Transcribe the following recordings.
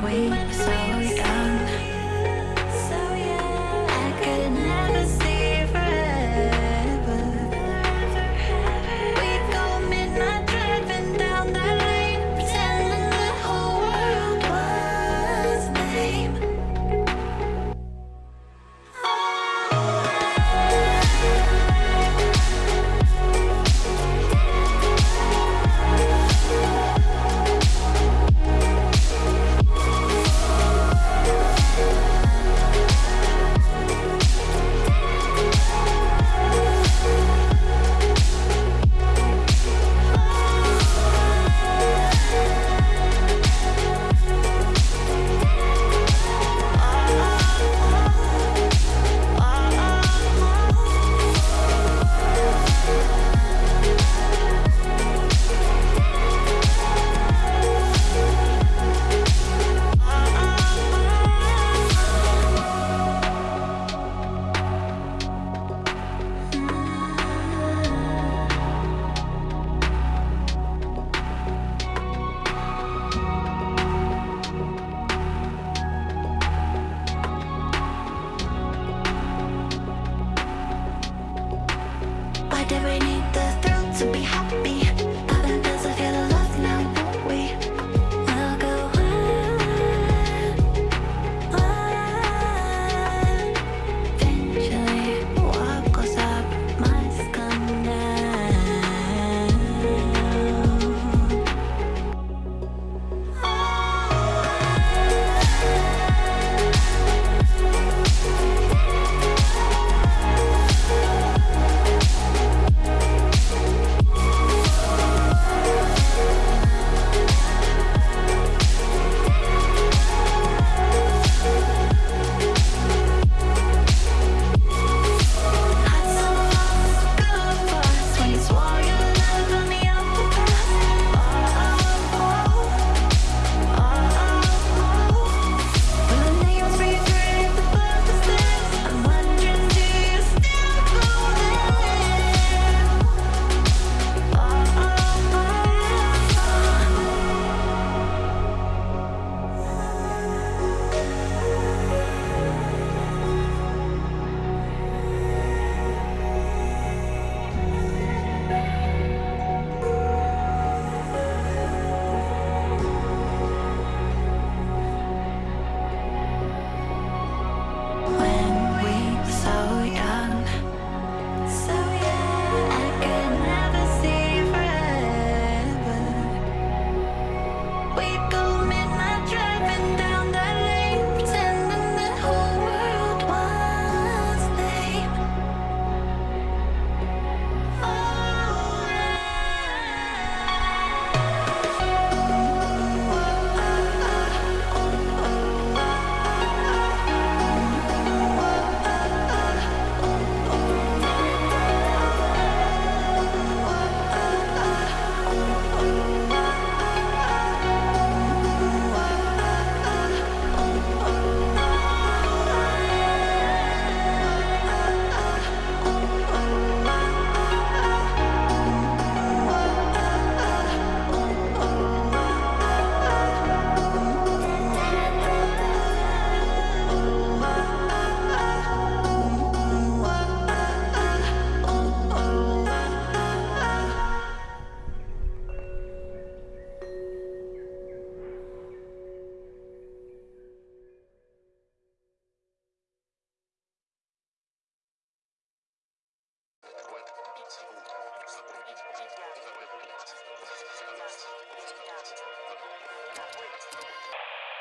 Wait. i need the thrill to be happy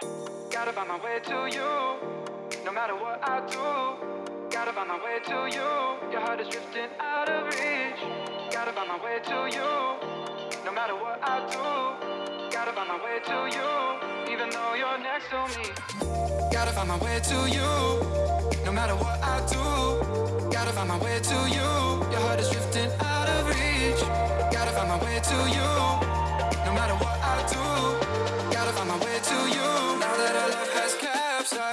Gotta find my way to you, no matter what I do. Gotta find my way to you, your heart is drifting out of reach. Gotta find my way to you, no matter what I do. Gotta find my way to you, even though you're next to me. Gotta find my way to you, no matter what I do. Gotta find my way to you, your heart is drifting out of reach. Gotta find my way to you, no matter what I do.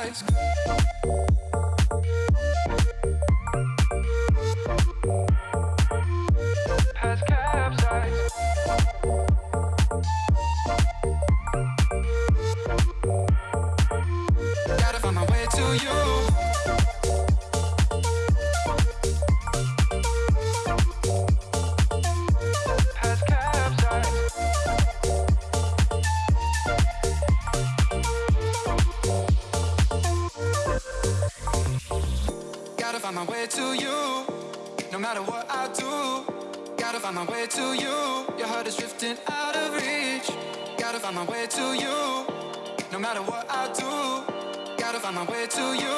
eyes. Matter what I do. Gotta find my way to you, your heart is drifting out of reach. Gotta find my way to you, no matter what I do. Gotta find my way to you,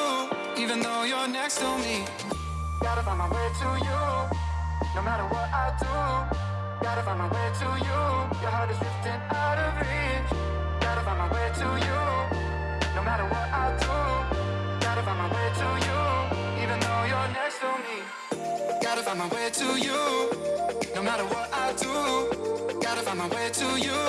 even though you're next to me. Gotta find my way to you, no matter what I do. Gotta find my way to you, your heart is drifting out of reach. Gotta find my way to you, no matter what I do. Gotta find my way to you, find my way to you, no matter what I do. Gotta find my way to you,